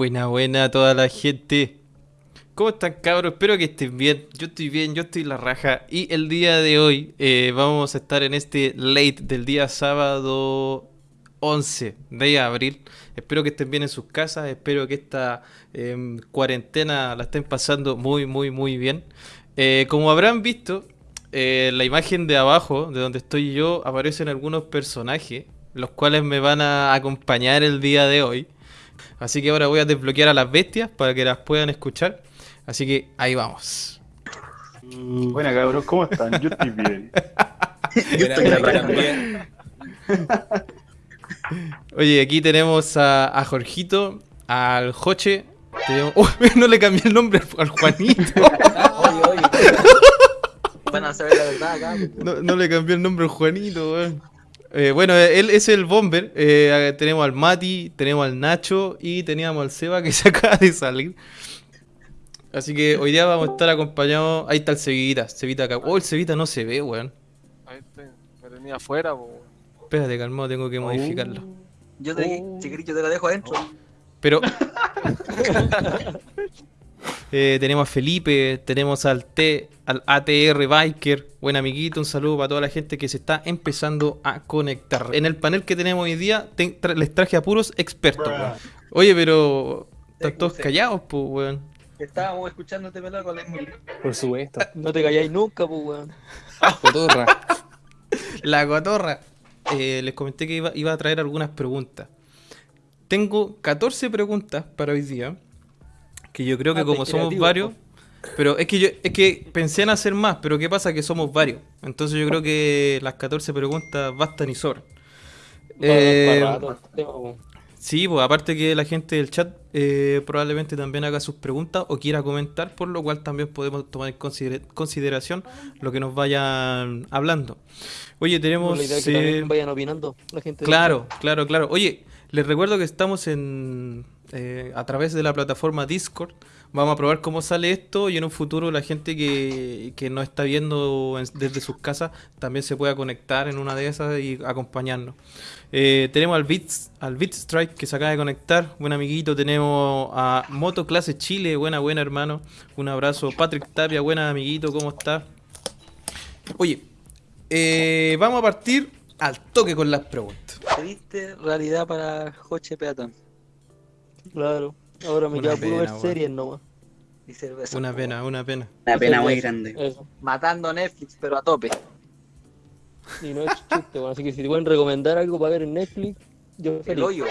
Buena, buena a toda la gente. ¿Cómo están cabros? Espero que estén bien. Yo estoy bien, yo estoy la raja. Y el día de hoy eh, vamos a estar en este late del día sábado 11 de abril. Espero que estén bien en sus casas. Espero que esta em, cuarentena la estén pasando muy, muy, muy bien. Eh, como habrán visto, eh, la imagen de abajo, de donde estoy yo, aparecen algunos personajes, los cuales me van a acompañar el día de hoy. Así que ahora voy a desbloquear a las bestias para que las puedan escuchar. Así que ahí vamos. Buena cabrón, ¿cómo están? Yo estoy bien. Yo estoy. Oye, aquí tenemos a, a Jorgito, al Joche. tenemos- ¡Oh! no le cambié el nombre al Juanito. Oye, oye. Van a saber la verdad acá. No, no le cambié el nombre al Juanito, weón. Eh, bueno, él es el Bomber. Eh, tenemos al Mati, tenemos al Nacho y teníamos al Seba que se acaba de salir. Así que hoy día vamos a estar acompañados. Ahí está el Cevita, Cevita acá. Oh, el Cevita no se ve, weón. Ahí estoy. Me tenía afuera, po. Espérate, calmado, tengo que modificarlo. Yo te, si querés, yo te la dejo adentro. Pero. Eh, tenemos a Felipe, tenemos al T, al ATR Biker, buen amiguito, un saludo para toda la gente que se está empezando a conectar. En el panel que tenemos hoy día te- tra- les traje a puros expertos. weón. Oye, pero están todos callados, pues, weón. Estábamos escuchándote pelado con la. Por supuesto. No te calláis nunca, pues, weón. Cotorra. La cotorra. Eh, les comenté que iba, iba a traer algunas preguntas. Tengo 14 preguntas para hoy día. Que yo creo que Ah, como somos varios. Pero es que yo es que pensé en hacer más, pero ¿qué pasa? Que somos varios. Entonces yo creo que las 14 preguntas bastan y sobran. Eh. Sí, pues aparte que la gente del chat eh, probablemente también haga sus preguntas o quiera comentar, por lo cual también podemos tomar en consider- consideración lo que nos vayan hablando. Oye, tenemos... La idea es que eh, también vayan opinando la gente. Claro, claro, claro. Oye, les recuerdo que estamos en eh, a través de la plataforma Discord. Vamos a probar cómo sale esto y en un futuro la gente que, que nos está viendo en- desde sus casas también se pueda conectar en una de esas y acompañarnos. Eh, tenemos al Beats, al Strike que se acaba de conectar, buen amiguito. Tenemos a Moto Clase Chile, buena, buena hermano. Un abrazo. Patrick Tapia, buena amiguito, ¿cómo está? Oye, eh, vamos a partir al toque con las preguntas. ¿Te viste realidad para Joche Peatón? Claro. Ahora me Una queda puro ver series nomás. Y cerveza. Una pena, una pena. Una pena muy grande. Eso. Matando Netflix, pero a tope. Y no es chiste, bueno. Así que si te pueden recomendar algo para ver en Netflix, yo El feliz. hoyo.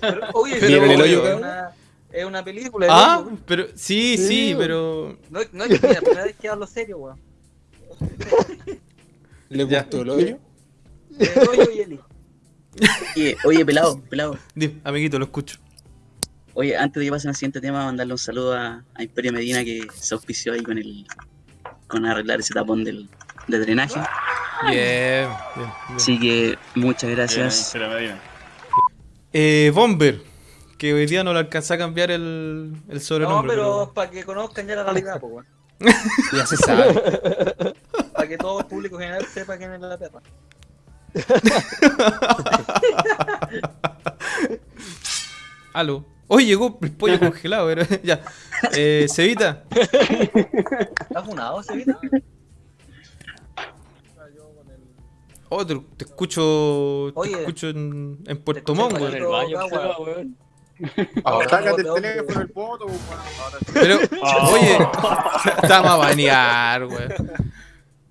Pero, oye, Pero el hoyo, es una, es una película. El Ah, hoyo. pero sí, sí, Sí, pero No, no es la primera vez que hablo serio, weón. ¿Le gustó el hoyo? El hoyo y Eli. Oye, oye, pelado, pelado. Di, amiguito, lo escucho. Oye, antes de que pasen al siguiente tema, mandarle un saludo a, a Imperio Medina que se auspició ahí con el con arreglar ese tapón del, de drenaje. Bien, bien, bien. Así que muchas gracias. Bien, Medina. Eh, Bomber, que hoy día no le alcanza a cambiar el, el No, sobrenombre. pero para que conozcan ya la realidad, pues. Ya se sabe. Para que todo el público general sepa quién es la perra. Aló. Hoy llegó el pollo congelado, pero ya. Eh, Cevita, ¿Estás funado, Sevita? oh, te, te escucho, te Oye, escucho en, en Puerto te Montt, en weón. el baño, weón. Ahora Sácate el no, teléfono, el poto, weón. Pero, Ah. oye, estamos a banear, weón.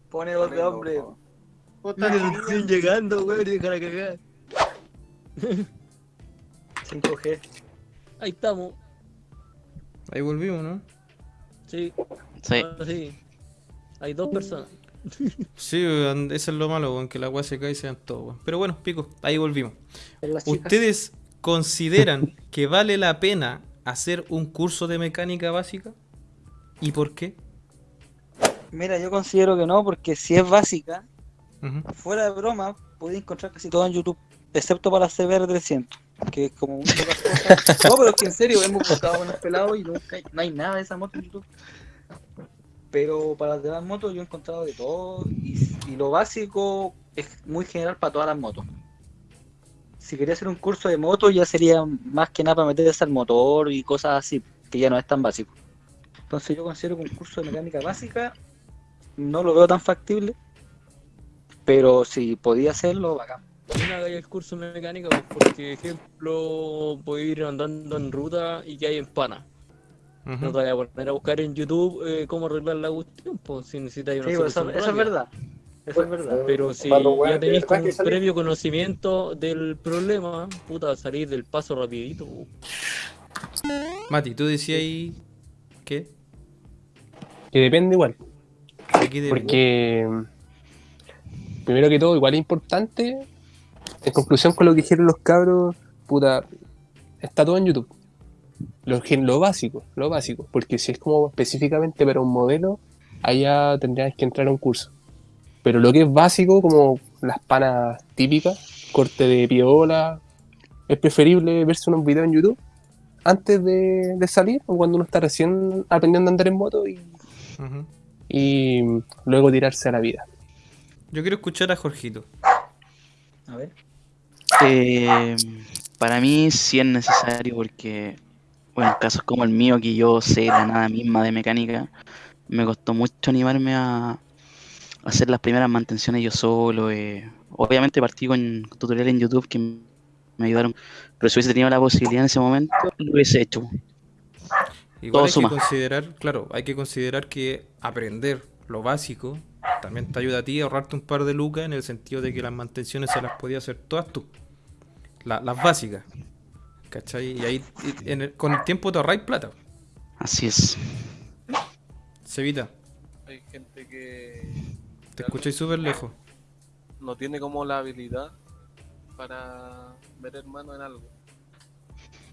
Pone voz de hombre. Puta, Estoy llegando, weón, y dejar a cagar. 5G. Ahí estamos. Ahí volvimos, ¿no? Sí. Sí. ahora sí. Hay dos personas. Sí, eso es lo malo, weón, que la weá se cae y se dan todo, weón. Pero bueno, pico, ahí volvimos. ¿Ustedes consideran que vale la pena hacer un curso de mecánica básica? ¿Y por qué? Mira, yo considero que no, porque si es básica, Fuera de broma, podéis encontrar casi todo en YouTube, excepto para la CBR300, que es como las cosas. No, pero es que en serio, hemos buscado con el pelado y nunca hay- no hay nada de esa moto en YouTube. Pero para las demás motos yo he encontrado de todo y, y lo básico es muy general para todas las motos. si quería hacer un curso de moto ya sería más que nada para meterse al motor y cosas así, que ya no es tan básico. Entonces yo considero que un curso de mecánica básica no lo veo tan factible, pero si podía hacerlo, bacán. También hagáis el curso de mecánica, pues, porque, ejemplo, podéis ir andando en ruta y que hay en pana. Ujú. No te vayas a poner a buscar en YouTube eh, cómo arreglar la cuestión, pues, si necesitáis una Sí, pues, eso, solución eso es rápida. verdad. Eso es verdad. Pero si ya tenéis como un previo conocimiento del problema, puta, salir del paso rapidito. Mati, tú decías ahí. ¿Qué? Que depende igual. Aquí de- Porque, primero que todo, igual es importante, en conclusión con lo que dijeron los cabros, puta, está todo en YouTube. Lo, lo básico, lo básico. Porque si es como específicamente para un modelo, allá tendrías que entrar a un curso. Pero lo que es básico, como las panas típicas, corte de piola, es preferible verse unos videos en YouTube antes de, de salir o cuando uno está recién aprendiendo a andar en moto y luego tirarse a la vida. Yo quiero escuchar a Jorgito. A ver. Eh, para mí sí es necesario porque, bueno, en casos como el mío, que yo sé la nada misma de mecánica, me costó mucho animarme a, hacer las primeras mantenciones yo solo. eh. Obviamente partí con tutoriales en YouTube que me ayudaron, pero si hubiese tenido la posibilidad en ese momento, lo hubiese hecho. Igual Todo hay suma. que considerar, claro, hay que considerar que aprender lo básico también te ayuda a ti a ahorrarte un par de lucas en el sentido de que las mantenciones se las podías hacer todas tú. La- las básicas. ¿Cachai? Y ahí en el- con el tiempo te ahorráis plata. Así es. Se evita. Hay gente que Te escucháis súper lejos. no tiene como la habilidad para meter mano en algo.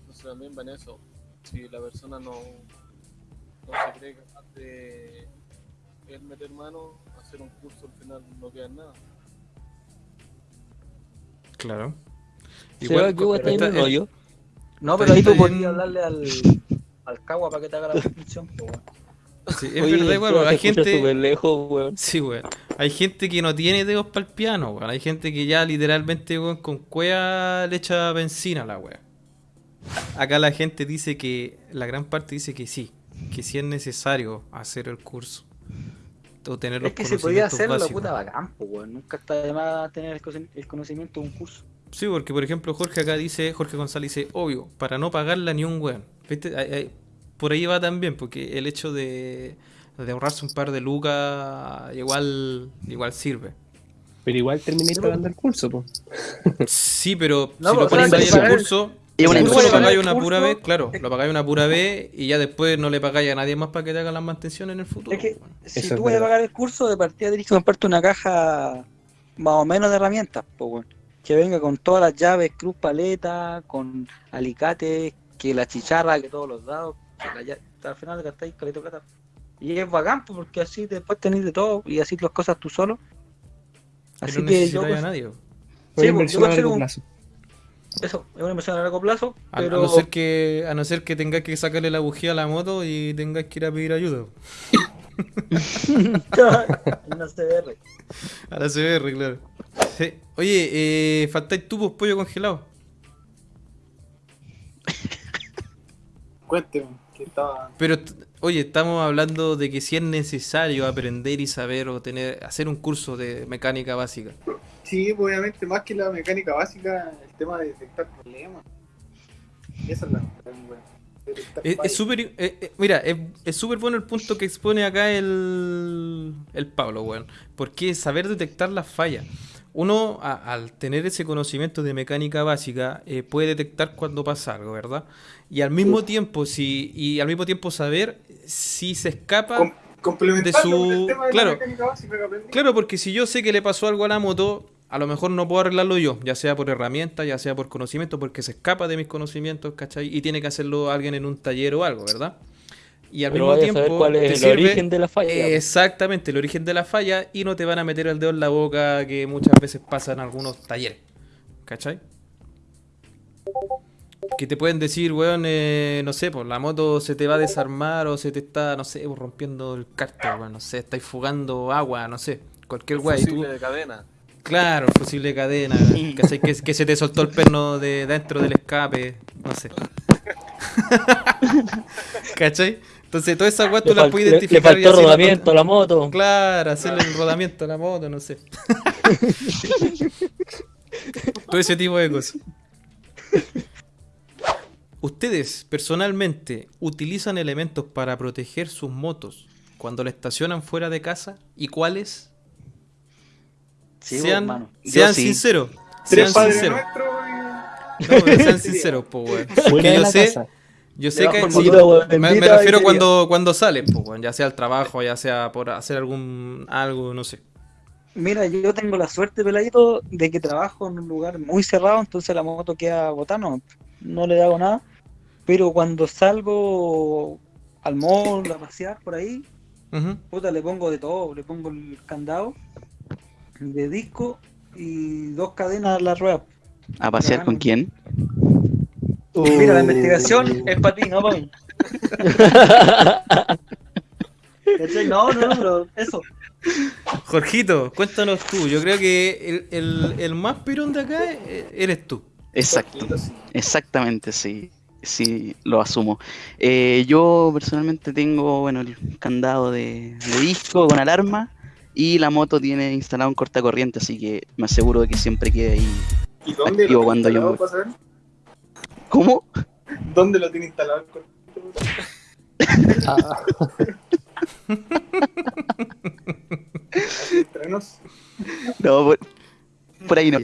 Entonces también va en eso. Si la persona no, no se cree capaz de él meter mano, hacer un curso al final no queda en nada. Claro. Seba, ¿qué hueá está en el rollo? No, pero ahí tú Está bien. podías hablarle al, al Cagua para que te haga la descripción. weón. Sí, es Oye, verdad, igual, Seba, hay gente. lejos, weón. Sí, weón. Hay gente que no tiene dedos para el piano, weón. Hay gente que ya literalmente, weón, con cueva le echa benzina a la weón. Acá la gente dice que, la gran parte dice que sí, que sí es necesario hacer el curso. O tener los Es que si podía hacerlo, básicos. puta bacán, weón. Nunca está de más tener el cono- el conocimiento de un curso. Sí, porque por ejemplo Jorge acá dice, Jorge González dice, obvio, para no pagarla ni un weón. ¿Viste? Ahí- ahí- por ahí va también, porque el hecho de, de ahorrarse un par de lucas igual, igual sirve. Pero igual terminé pagando el curso, pues. Sí, pero No, si lo sea, ahí en el curso, Es una lo pagáis una pura vez, claro, lo pagáis una pura vez y ya después no le pagáis a nadie más para que te hagan las mantenciones en el futuro. Es que weón. si Eso tú vas a pagar el curso, de partida tienes que comprarte una caja más o menos de herramientas, po, weón. Que venga con todas las llaves, cruz, paleta, con alicates, que la chicharra, que todos los dados, que la al final gastáis caleta plata. Y es bacán, po, porque así después tenéis de todo y así las cosas tú solo. Y Así no que yo, necesitáis a cons- nadie. Sí, pues, yo a un- plazo. Eso, es una inversión a largo plazo, A, a pero no ser que a no ser que tengáis que sacarle la bujía a la moto y tengáis que ir a pedir ayuda. se ve. A la CBR, claro. Sí. Oye, eh, faltáis tubos pollo congelado. Cuénteme, que. Pero, oye, estamos hablando de que si es necesario aprender y saber o tener, hacer un curso de mecánica básica. Sí, obviamente, más que la mecánica básica, el tema de detectar problemas. Esa es la. Es súper, eh, eh, mira, es súper bueno el punto que expone acá el, el Pablo, weón. Porque saber detectar las fallas. Uno, a- al tener ese conocimiento de mecánica básica, eh, puede detectar cuando pasa algo, ¿verdad? Y al mismo tiempo, si, y al mismo tiempo saber si se escapa. Com- de su- con el tema de claro. la mecánica básica que aprendí. Claro, porque si yo sé que le pasó algo a la moto, a lo mejor no puedo arreglarlo yo, ya sea por herramienta, ya sea por conocimiento, porque se escapa de mis conocimientos, ¿cachai? Y tiene que hacerlo alguien en un taller o algo, ¿verdad? Y al Pero mismo a tiempo. saber cuál te es el sirve- origen de la falla. Exactamente, el origen de la falla y no te van a meter el dedo en la boca que muchas veces pasa en algunos talleres, ¿cachai? Que te pueden decir, weón, eh, no sé, pues la moto se te va a desarmar o se te está, no sé, rompiendo el cárter, weón, no sé, estáis fugando agua, no sé, cualquier weá. Y tú, Fusible de cadena. Claro, fusible de cadena, ¿cachai? Que, que se te soltó el perno de dentro del escape, no sé. ¿Cachai? Entonces, todas esas weas tú Le, las puedes le- le identificar. y faltó rodamiento a la moto. Claro, hacerle el rodamiento a la moto, no sé. Todo ese tipo de cosas. ¿Ustedes personalmente utilizan elementos para proteger sus motos cuando la estacionan fuera de casa? ¿Y cuáles? Sí, sean sí. sinceros. Sean sinceros. No, pero sean sinceros, po, weón. Porque yo sé, casa. Yo sé que sí, motor, me, me refiero cuando, cuando sales, po, weón, ya sea al trabajo, ya sea por hacer algún algo, no sé. Mira, yo tengo la suerte, peladito, de que trabajo en un lugar muy cerrado, entonces la moto queda botando, no le hago nada. Pero cuando salgo al mall a pasear por ahí, puta, le pongo de todo, le pongo el candado de disco y dos cadenas a la rueda. ¿A pasear con quién? Mira, la investigación es para ti, no para mí. No, no, no, pero eso. Jorgito, cuéntanos tú. Yo creo que el, el- el más pirón de acá eh, eres tú. Exacto. Exactamente, sí. Sí, lo asumo. Eh, yo personalmente tengo, bueno, el candado de, de disco con alarma y la moto tiene instalado un cortacorriente, así que me aseguro de que siempre quede ahí. ¿Y dónde Activo lo cuando yo saber? ¿Cómo? ¿Dónde lo tiene instalado el cortito? Ah. No, por, por ahí no.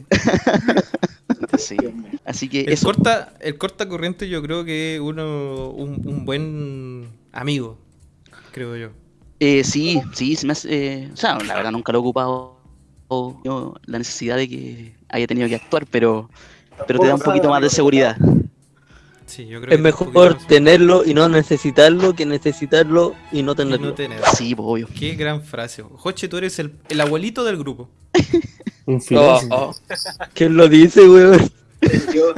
Sí. Así que El eso. corta, el corta corriente yo creo que es uno un, un buen amigo, creo yo. Eh, sí, sí, se me hace, eh, o sea, la verdad nunca lo he ocupado yo, la necesidad de que haya tenido que actuar, pero, pero te da un poquito más de seguridad. Sí, yo creo Es que mejor tenerlo y no necesitarlo que necesitarlo y no y tenerlo. no tener. Sí, obvio. Qué gran frase. Joche, tú eres el, el abuelito del grupo. un Oh, filósofo. oh. ¿Quién lo dice, weón? Yo,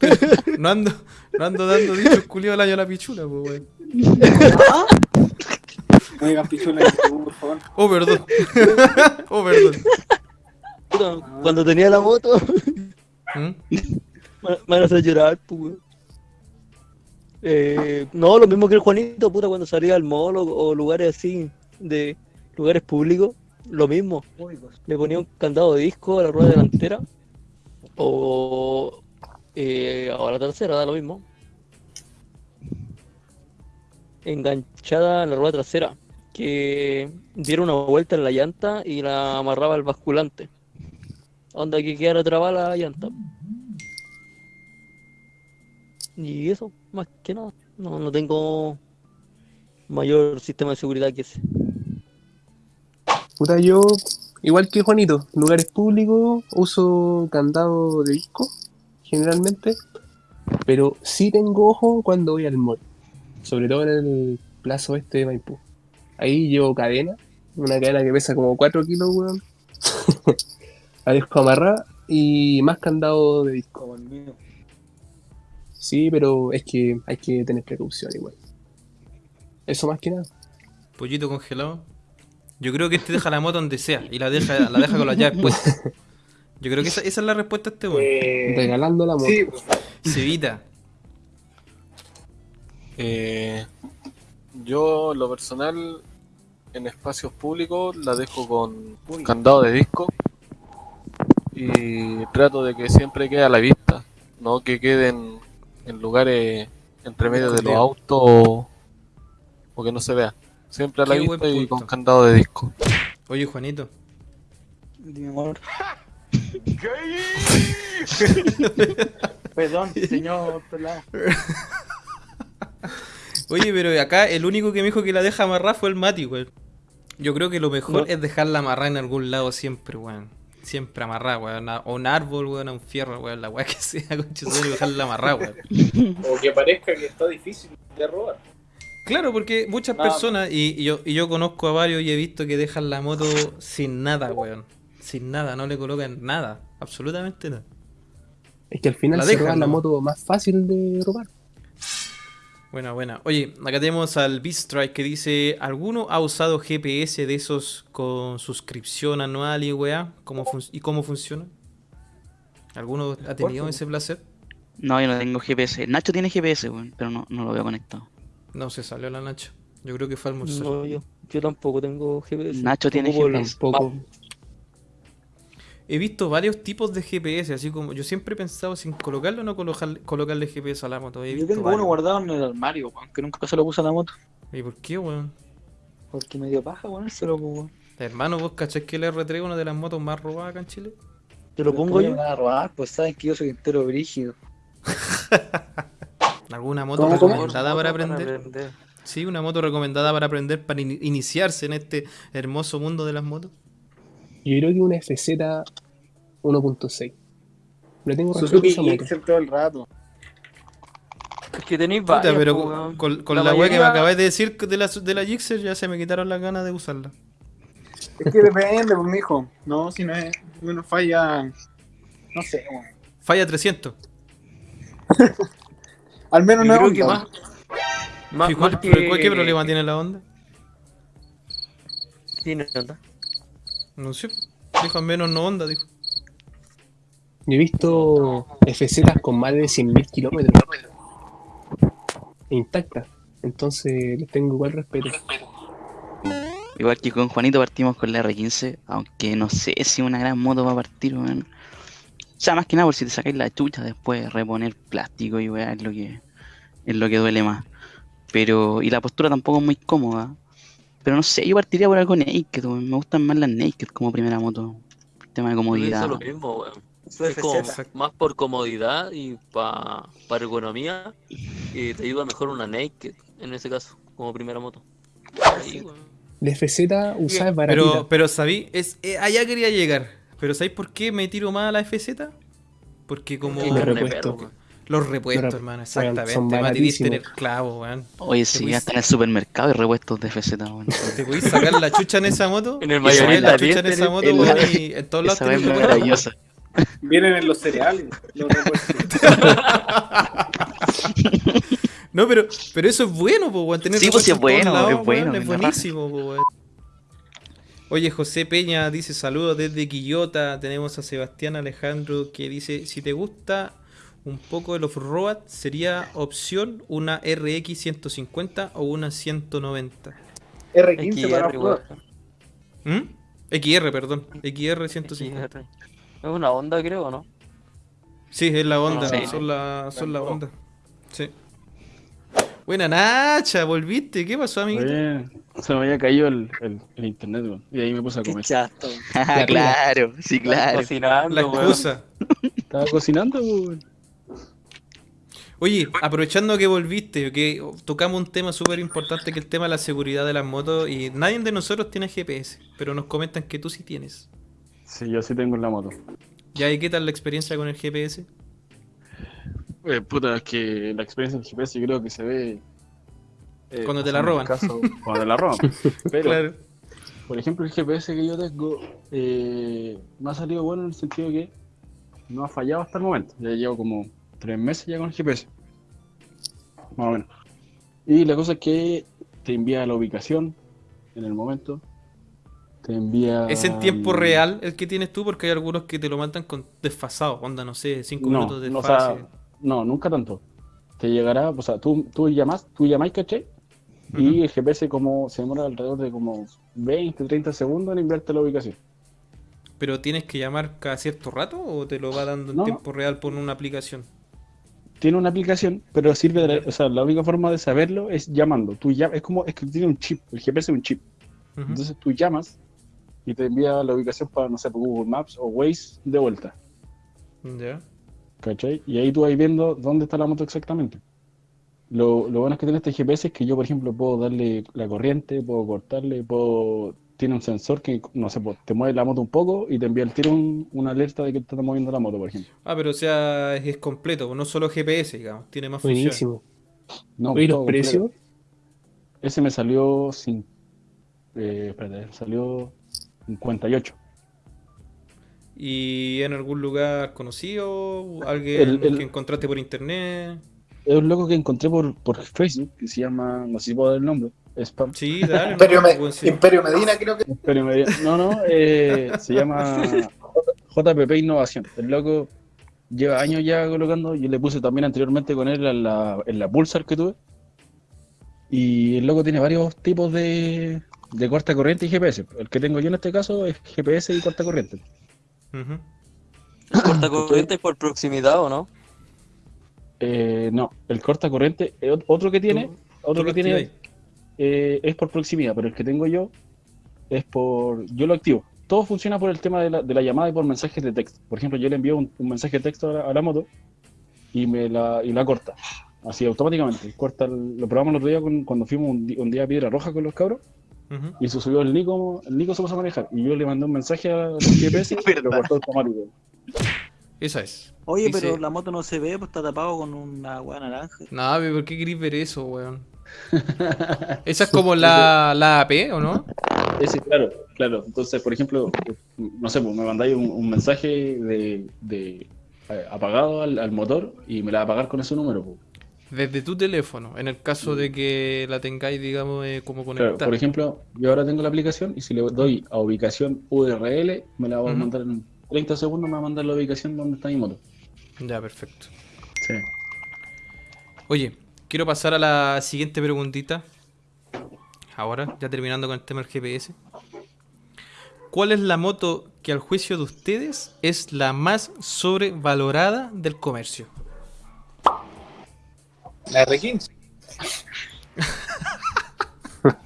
No ando, no ando dando dichos culiados al año a la pichula, pues, weón. no digan pichula en YouTube, por favor. Oh, perdón. oh, perdón. Puta, Cuando tenía la moto, ¿Mm? me me van a llorar, pues, weón. Eh, no, lo mismo que el Juanito, puta, cuando salía al mall o, o lugares así, de lugares públicos, lo mismo. Le ponía un candado de disco a la rueda delantera o eh, a la trasera, da lo mismo. Enganchada a la rueda trasera, que diera una vuelta en la llanta y la amarraba al basculante. Onda que quedara trabada la llanta. Y eso, más que nada. No, no tengo mayor sistema de seguridad que ese. Puta, yo, igual que Juanito, en lugares públicos uso candado de disco, generalmente, pero sí tengo ojo cuando voy al mall, sobre todo en el plazo este de Maipú. Ahí llevo cadena, una cadena que pesa como 4 kilos, weón. La dejo amarrada y más candado de disco. Como el mío. Sí, pero es que hay que tener precaución igual. Eso más que nada. Pollito congelado. Yo creo que este deja la moto donde sea y la deja, la deja con las llaves puestas. Yo creo que esa, esa es la respuesta a este weón. Eh, Regalando la moto. sí, pues, Cevita. Eh, yo, en lo personal, en espacios públicos la dejo con candado de disco y trato de que siempre quede a la vista, no que queden en lugares entre medio de los autos o, o que no se vea. Siempre a la Qué vista y con candado de disco. Oye, Juanito. Dime, amor. Perdón, señor pelado. Oye, pero acá el único que me dijo que la deja amarrada fue el Mati, weón. Yo creo que lo mejor No. es dejarla amarrada en algún lado siempre, weón. Siempre amarrada, weón. A a un árbol, weón, a un fierro, weón. La weá que sea, madre, dejarla amarrada, weón. o que parezca que está difícil de robar. Claro, porque muchas Nada. personas, y, y yo, y yo conozco a varios y he visto que dejan la moto sin nada, weón. Sin nada, no le colocan nada. Absolutamente nada. Es que al final La se dejan, la moto más fácil de robar. Buena, buena. Oye, acá tenemos al Beatstrike que dice: ¿Alguno ha usado GPS de esos con suscripción anual y weá? ¿Cómo ¿Y cómo funciona? ¿Alguno ha tenido ese placer? No, yo no tengo GPS. Nacho tiene GPS, weón, pero no, no lo veo conectado. No, se salió la Nacho. Yo creo que fue almorzar. No, yo, yo tampoco tengo GPS. Nacho tiene GPS. Tampoco. He visto varios tipos de GPS, así como yo siempre he pensado si en colocarle o no colocarle, colocarle GPS a la moto. He Yo visto tengo varios. uno guardado en el armario, weón, que nunca se lo puse a la moto. ¿Y por qué, weón? Porque me dio paja ponérselo, pues, weón. Hermano, ¿vos cachás que el R3 es una de las motos más robadas acá en Chile? ¿Te lo pongo yo? Me van a robar, pues saben que yo soy entero brígido. ¿Alguna moto ¿Cómo, cómo? recomendada para aprender? aprender. Sí, una moto recomendada para aprender, para in- iniciarse en este hermoso mundo de las motos. Yo creo que una FZ 1.6. Le tengo Suzuki. Gixxer todo el rato. Es que tenéis Puta, varias, pero po, con, weón. con- con La la que me acabáis de decir de la, de la Gixxer ya se me quitaron las ganas de usarla. Es que depende, pues, mijo. No, si no es una falla. No sé, weón. Falla 300. Al menos no es que Honda. más, más, ¿Y cuál- más pero que... cuál- ¿Qué problema tiene la onda? Tiene onda. No sé. Dijo al menos no onda, dijo. Yo he visto FZ con más de 100.000 kilómetros. Intactas. Entonces les tengo igual respeto. Igual que con Juanito partimos con la R15, aunque no sé si una gran moto va a partir, weón. O sea, más que nada por si te sacáis la chucha después reponer plástico y weá es lo que es lo que duele más. Pero, y la postura tampoco es muy cómoda. Pero no sé, yo partiría por algo naked, weón. Me gustan más las naked como primera moto. Por tema de Yo comodidad. pienso lo mismo, weón. Es como más por comodidad y pa, para ergonomía. Y te ayuda mejor una Naked, en ese caso, como primera moto. Ahí, weón. La FZ usada es baratita. Pero, pero sabí, es, eh, allá quería llegar. Pero ¿sabéis por qué me tiro más a la FZ? Porque como Qué los repuestos, hermano, son exactamente. Mati diste en el baratísimos. clavo, weón. Oye, sí, hasta en el supermercado hay repuestos de FZ, weón. Te podéis sacar la chucha en esa moto. En el y mayorista la chucha en esa moto, weón, y en todos lados Esa weá es tenés maravillosa. Vienen en los cereales. Los repuestos. No, pero, pero eso es bueno, po, weón. Tener Sí, pues, es bueno, es bueno, weón, es buenísimo, po, weón. Oye, José Peña dice saludos desde Quillota. Tenemos a Sebastián Alejandro que dice: Si te gusta un poco el off-road, sería opción una RX 150 o una 190. R15 para XR, probar. weón. ¿Mm? XR, perdón. XR 150. XR. Es una onda, creo, ¿no? Sí, es la onda, son la, son la onda. Sí. Buena Nacha, volviste. ¿Qué pasó, amiguito? Oye, se me había caído el, el, el internet, weón. Y ahí me puse a Qué comer. chato. Ah, claro, sí, claro. Cocinando, La weón. excusa. Estaba cocinando, weón. Oye, aprovechando que volviste, que tocamos un tema súper importante que es el tema de la seguridad de las motos y nadie de nosotros tiene GPS, pero nos comentan que tú sí tienes. Sí, yo sí tengo en la moto. ¿Ya y qué tal la experiencia con el GPS? Eh, puta, es que la experiencia del GPS yo creo que se ve. eh, Cuando te la roban. caso, cuando te la roban. Pero, Claro. por ejemplo, el GPS que yo tengo eh, me ha salido bueno en el sentido que no ha fallado hasta el momento. Ya llevo como tres meses ya con el GPS. Más o menos. Y la cosa es que te envía la ubicación en el momento. Te envía. ¿Es en tiempo el- real el que tienes tú? Porque hay algunos que te lo mandan con desfasado, onda, no sé, cinco No, minutos de no, o desfase. sea, no, nunca tanto. Te llegará, o sea, tú, tú llamas, tú llamáis, ¿cachai? Y el GPS como se demora alrededor de como 20, 30 segundos en enviarte la ubicación. ¿Pero tienes que llamar cada cierto rato o te lo va dando en No. tiempo real por una aplicación? Tiene una aplicación, pero sirve de la, o sea, la única forma de saberlo es llamando. Tú llamas, es como, es que tiene un chip, el GPS es un chip. Entonces tú llamas y te envía la ubicación para, no sé, por Google Maps o Waze de vuelta. Ya. ¿Cachai? Y ahí tú vas viendo dónde está la moto exactamente. Lo, lo bueno es que tiene este GPS es que yo, por ejemplo, puedo darle la corriente, puedo cortarle, puedo... Tiene un sensor que, no sé, pues, te mueve la moto un poco y te envía el tiro un- una alerta de que te está moviendo la moto, por ejemplo. Ah, pero o sea, es, es completo, no solo GPS, digamos, tiene más funciones. Buenísimo. No, todo los completo. precios. Ese me salió sin... Eh, espérate, salió 58. ¿Y en algún lugar conocido? ¿Alguien El- el- que encontraste por internet? es un loco que encontré por, por Facebook que se llama, no sé si puedo dar el nombre, Spam. Sí, dale. Imperio, no, Me-. Imperio Medina, creo que. Pero me- no, no, eh, se llama JPP Innovación. El loco lleva años ya colocando, yo le puse también anteriormente con él en la, en la Pulsar que tuve. Y el loco tiene varios tipos de, de corta corriente y GPS. El que tengo yo en este caso es GPS y corta corriente. Corta corriente por proximidad o no? Eh, no, el corta corriente, ot- otro que tiene, Tú- otro tú que tiene. Eh, es por proximidad, pero el que tengo yo es por. Yo lo activo. Todo funciona por el tema de la, de la llamada y por mensajes de texto. Por ejemplo, yo le envío un, un mensaje de texto a la, a la moto y me la, y la corta. Así automáticamente. Corta el- lo probamos el otro día con- cuando fuimos un, día a Piedra Roja con los cabros y se subió el Nico, el Nico se puso a manejar. Y yo le mandé un mensaje a los GPS y lo cortó automático. Esa es. Oye, Dice- pero la moto no se ve, pues está tapado con una weá naranja. Pero ¿por qué querés ver eso, weón? Esa es como la, la AP, ¿o no? Ese, claro, claro. Entonces, por ejemplo, no sé, pues me mandáis un, un mensaje de, de, eh, apagado al, al motor y me la va a apagar con ese número. pues. Desde tu teléfono, en el caso de que la tengáis, digamos, eh, como Claro, conectada. por ejemplo, yo ahora tengo la aplicación y si le doy a ubicación URL, me la va a mandar en 30 segundos, me va a mandar la ubicación donde está mi moto. Ya, perfecto. Sí. Oye, quiero pasar a la siguiente preguntita. Ahora, ya terminando con el tema del GPS. ¿Cuál es la moto que al juicio de ustedes es la más sobrevalorada del comercio? La R15.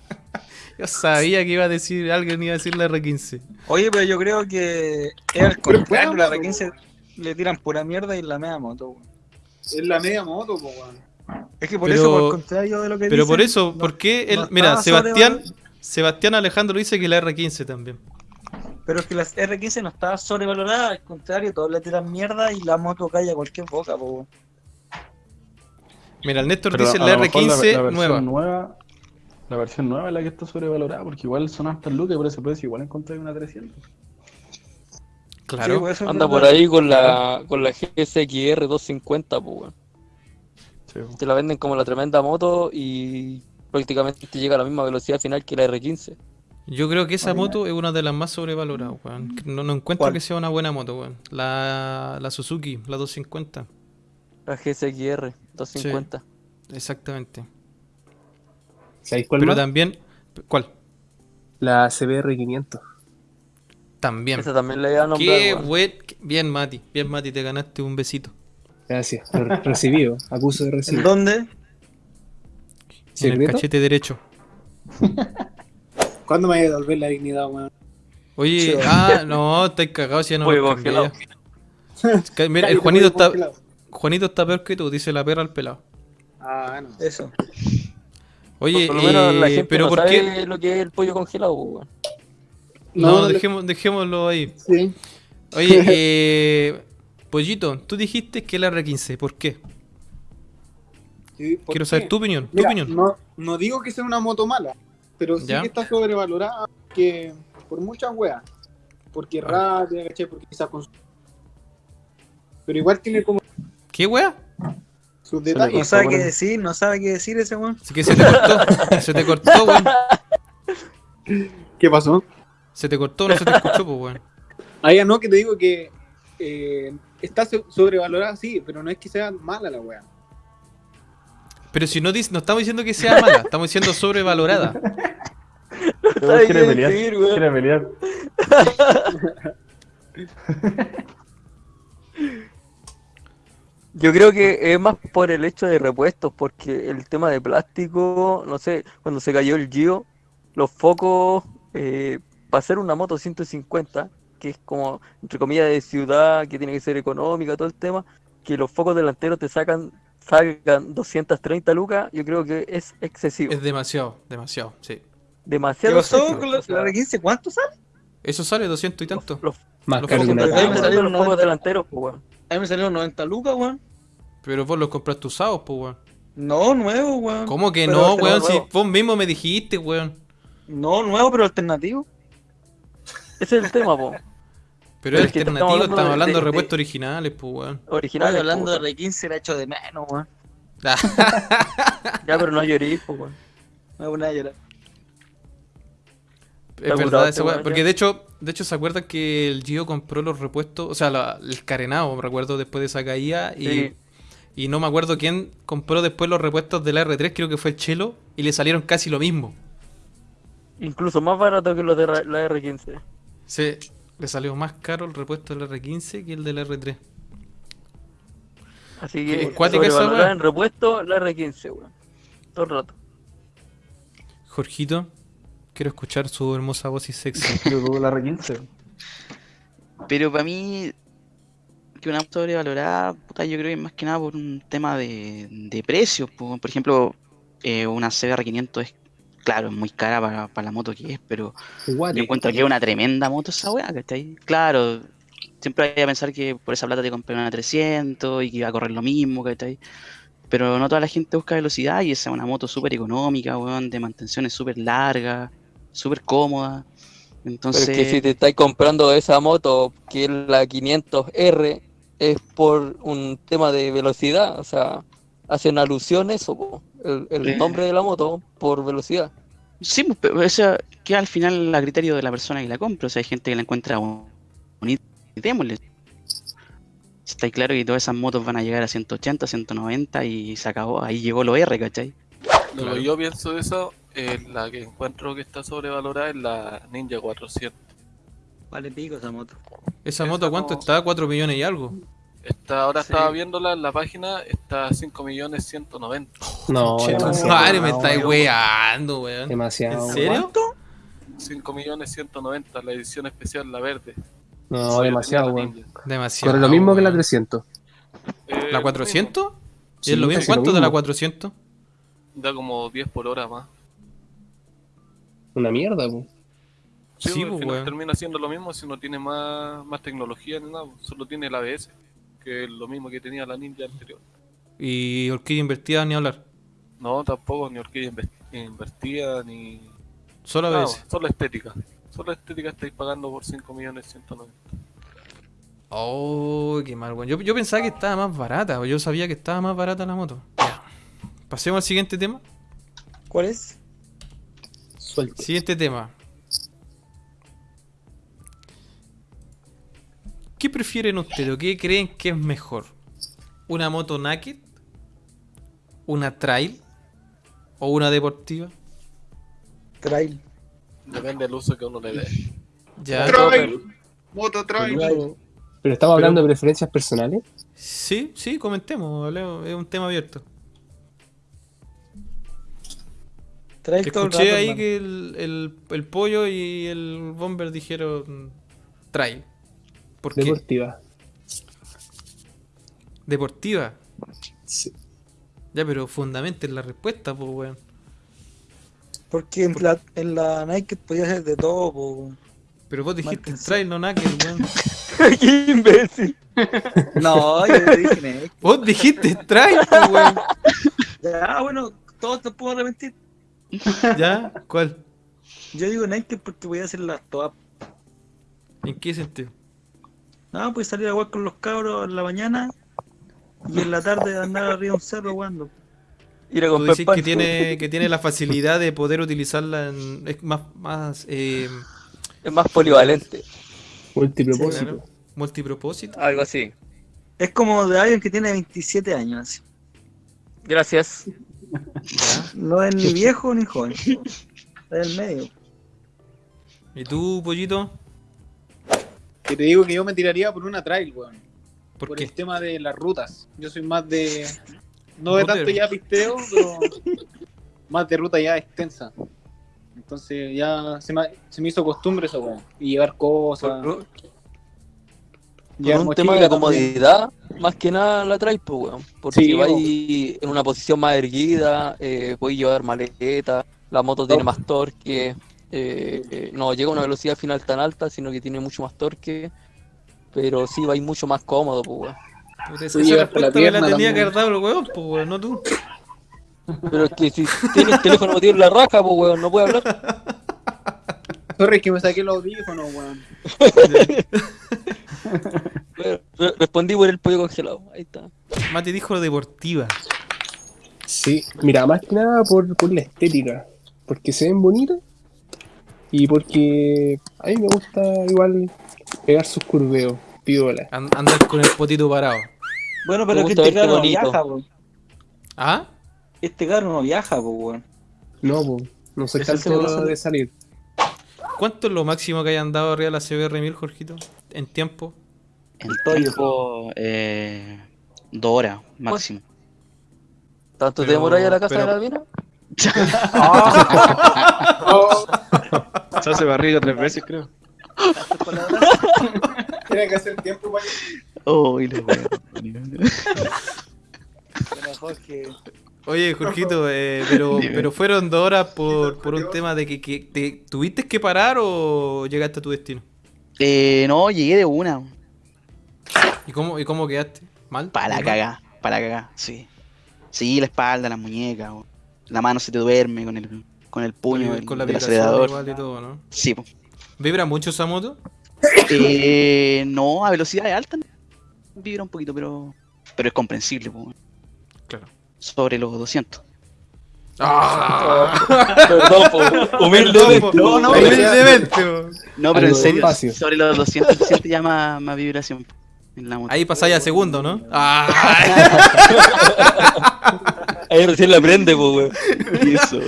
Yo sabía que iba a decir, alguien iba a decir la R15. Oye, pero yo creo que es al Pero contrario, la moto, R15 le tiran pura mierda y la media moto. weón. Es la media moto, po, weón. Es que por Pero- eso, por contrario de lo que Pero dicen, por eso, no- ¿por qué? el- no mira, estaba Sebastián. Sebastián Alejandro dice que la R15 también. Pero es que la R15 no está sobrevalorada, al contrario, todos le tiran mierda y la moto cae a cualquier boca, po. Mira, el Néstor Pero dice la lo mejor R15 versión nueva. nueva. La versión nueva es la que está sobrevalorada, porque igual son hartas lucas y por ese precio igual encontré una 300. Claro. Sí, pues, Anda por ahí con la, con la GSXR 250, pues. Sí. Te la venden como la tremenda moto y prácticamente llega a la misma velocidad final que la R15. Yo creo que esa moto es una de las más sobrevaloradas, weón. No, no encuentro ¿Cuál? que sea una buena moto, weón. La, la Suzuki, la 250. La GSXR 250. Exactamente. ¿Sabéis cuál Pero más? también. ¿Cuál? La CBR 500. También. Esa también le iba a nombrar, Qué weón. Bien, Mati. Bien, Mati, te ganaste un besito. Gracias. Re- Recibido. Acuso de ¿En recibido. dónde? En el cachete derecho. ¿Cuándo me voy a devolver la dignidad, weón? Oye, ah, no, estáis cagados si ya no cambié congelado. Mira, el Juanito está. Juanito está peor que tú, dice la perra al pelado. Ah, no. Eso. Oye, Por lo menos la eh, gente pero no ¿por sabe qué? lo que es el pollo congelado, pues, weón. No, No, no le- dejemos, dejémoslo ahí. Sí. Oye, eh, Pollito, tú dijiste que la R15, ¿por qué? Sí, ¿por Quiero qué? saber tu opinión, tu opinión. No, no digo que sea una moto mala, pero sí Ya. que está sobrevalorada que por muchas weas. Porque Ah. rápida, ¿cachai? Porque quizás con su- Pero igual tiene como ¿Qué wea? sus le No detalles. sabe qué decir, no sabe qué decir ese weón. Así que se te cortó, se te cortó, weón. ¿Qué pasó? Se te cortó, no se te escuchó, pues, weón. Ah, ya no, que te digo que eh, está so- sobrevalorada, sí, pero no es que sea mala la wea. Pero si no, dice- no estamos diciendo que sea mala, estamos diciendo sobrevalorada. ¿Sabe quiere qué pelear, decir, weón? quiere pelear. Yo creo que es más por el hecho de repuestos, porque el tema de plástico, no sé, cuando se cayó el Gio, los focos, eh, para hacer una moto 150, que es como, entre comillas, de ciudad, que tiene que ser económica, todo el tema, que los focos delanteros te sacan, salgan 230 lucas, yo creo que es excesivo. Es demasiado, demasiado, sí. ¿Qué Demasiado pasó excesivo. con la, O sea, la R15? ¿Cuánto sale? Eso sale 200 y tanto. los- Más Los focos una de- Ahí me los salieron focos 90, delanteros, pues, weón. a mí me salieron 90 lucas, weón. Pero vos los compraste usados, pues, weón. No, nuevo, weón. ¿Cómo que Pero no, este weón? Si vos mismo me dijiste, weón. No, nuevo, pero alternativo. Ese es el tema, po. Pero Pero es estamos alternativo, hablando estamos de- hablando de de- repuestos originales, pues, weón. Original. Estoy hablando de R15 era hecho de menos, weón. Ya, pero no llorís, pues, weón. Me voy a llorar. Es verdad curado esa este weá, weón, Porque de hecho, de hecho, ¿se acuerdan que el Gio compró los repuestos? O sea, la- el carenado, me recuerdo, después de esa caída. Y, Sí. y no me acuerdo quién compró después los repuestos de la R3, creo que fue el Chelo, y le salieron casi lo mismo. Incluso más barato que los de la R15. Sí, le salió más caro el repuesto del R15 que el del R3. Así que cuática esa sobrevalorar weá. en repuesto la R15, weón. Todo el rato. Jorgito, quiero escuchar su hermosa voz y sexy. Yo tuve la R15. Pero para mí, que una moto sobrevalorada, puta, yo creo que es más que nada por un tema de, de precios. po. Por ejemplo, eh, una CBR500 es, claro, es muy cara para, para la moto que es, pero Guate. yo encuentro que es una tremenda moto esa weá, ¿cachai? Claro, siempre hay a pensar que por esa plata te compré una 300 y que iba a correr lo mismo, ¿cachai? Pero no toda la gente busca velocidad y esa es una moto súper económica, weón, de mantenciones súper largas, súper cómoda. Entonces, Pero es que si te estáis comprando esa moto, que es la 500R, es por un tema de velocidad. O sea, hacen alusión a eso, el, el Eh. nombre de la moto por velocidad. Sí, pues, pero eso queda al final a criterio de la persona que la compra. O sea, hay gente que la encuentra bon- bonita y démosle. Está claro que todas esas motos van a llegar a 180, 190 y se acabó. Ahí llegó lo R, ¿cachai? Lo Claro. que yo pienso de eso, eh, la que encuentro que está sobrevalorada es la Ninja 400. Vale pico esa moto. ¿Esa Esa moto cuánto no- está? ¿4 millones y algo? Está, ahora Sí. estaba viéndola en la página, está a 5 millones 190. No, Che, madre, me no, estáis weón. weando, weón. Demasiado. ¿En serio? 5 millones 190, la edición especial, la verde. No, demasiado, weón. Ninja. Demasiado. Corre lo mismo que la weón. 300. Eh, ¿La lo 400? ¿Y Sí, es lo mismo? casi lo ¿Cuánto de la mismo. 400? mismo. Da como 10 por hora más. Una mierda, weón. Sí, Sí, al pues, final weón. termina siendo lo mismo si no tiene más, más tecnología ni nada, solo tiene el ABS, que es lo mismo que tenía la Ninja anterior. Y Orquídea invertida ni hablar. No, tampoco, ni orquídea inve- invertida, ni Solo veces. solo estética. Solo estética estáis pagando por 5 millones 190. Oh, qué mal, weón. Yo, yo pensaba que estaba más barata. Yo sabía que estaba más barata la moto. Ya. Pasemos al siguiente tema. ¿Cuál es? Suelte. Siguiente tema. ¿Qué prefieren ustedes o qué creen que es mejor? ¿Una moto naked? ¿Una trail? ¿O una deportiva? Trail. Depende del uso que uno le dé. Ya. Trail. Moto trail. Pero, pero estamos hablando de preferencias personales. Sí, sí, comentemos. hablemos, Es un tema abierto. Trail Escuché rato, ahí hermano. que el, el- el pollo y el bomber dijeron trail. ¿Por qué? Deportiva. Deportiva. Sí. Ya, pero fundamenten la respuesta, pues, weón. Porque en la, en la Nike podía ser de todo, po. Pero vos dijiste Márquense. trail, no naked, weón. ¡Qué imbécil! No, yo te dije Nike. Vos dijiste trail, pues, weón. Ya, bueno, todos te puedo arrepentir. ¿Ya? ¿Cuál? Yo digo Nike porque voy a hacer las todas. ¿En qué sentido? No, pues salir a jugar con los cabros en la mañana y en la tarde andar arriba de un cerro jugando. Ir a Tú pan. que tiene, que tiene la facilidad de poder utilizarla en. Es más, más eh, Es más polivalente. Multipropósito. claro, multipropósito. Algo así. Es como de alguien que tiene 27 años. así. Gracias. No es ni viejo ni joven. En el medio. ¿Y tú, pollito? Que te digo que yo me tiraría por una trail, weón. ¿Por, Por qué? el tema de las rutas. Yo soy más de. No de tanto ya pisteo, pero más de ruta ya extensa. Entonces ya se me, se me hizo costumbre eso, weón. Y llevar cosas. Por, por un tema de comodidad, más que nada la traes, pues, weón. Porque Sí, vais en una posición más erguida, eh, podéis llevar maleta, la moto tiene más torque, eh, no llega a una velocidad final tan alta, sino que tiene mucho más torque, pero sí vais mucho más cómodo, pues, weón. Esa respuesta la me la pierna tenía que haber dado el huevón, pues, weón, no tú. Pero es que si tienes el teléfono metido en la raja, pues, weón, no puede hablar. Sorry, es que me saqué los audífonos, weón. Re- Respondí por el pollo congelado, ahí está. Mati dijo deportiva. Sí, mira, más que nada por, por la estética. Porque se ven bonitas. Y porque a mí me gusta igual pegar sus curveos, piola. An- Andar con el potito parado. Bueno, pero que este caro no viaja, po. ¿Ah? Este caro no viaja, po, weón. No, po, no tanto seguro de salir. ¿Cuánto es lo máximo que hayan dado arriba de la CBR1000, Jorgito? En tiempo. En tiempo, eh, dos horas máximo. ¿Tanto te Pero- demoras a la casa pero- de la albina? Se hace barriga tres veces, creo. Tiene que hacer tiempo para Oh, y Jorge, Oye, Jorgito, eh, pero, pero fueron dos horas por, por un tema de que, que te, tuviste que parar o llegaste a tu destino. Eh, no, llegué de una. ¿Y cómo, y cómo quedaste? ¿Mal? Para la cagá, para la cagá, sí. Sí, la espalda, la muñeca, la mano se te duerme con el, con el puño con la del vibración acelerador. igual y todo, ¿no? Sí, po. ¿Vibra mucho esa moto? Eh, no, a velocidades altas vibra un poquito, pero pero es comprensible, po. Claro. Sobre los 200. Perdón, po, humildemente. No, no, humildemente. No, pero en serio, sobre los 200 se siente ya más, más vibración en la moto. Ahí pasáis a segundo, ¿no? Ah, Ahí recién la prende, po, weón. Eso.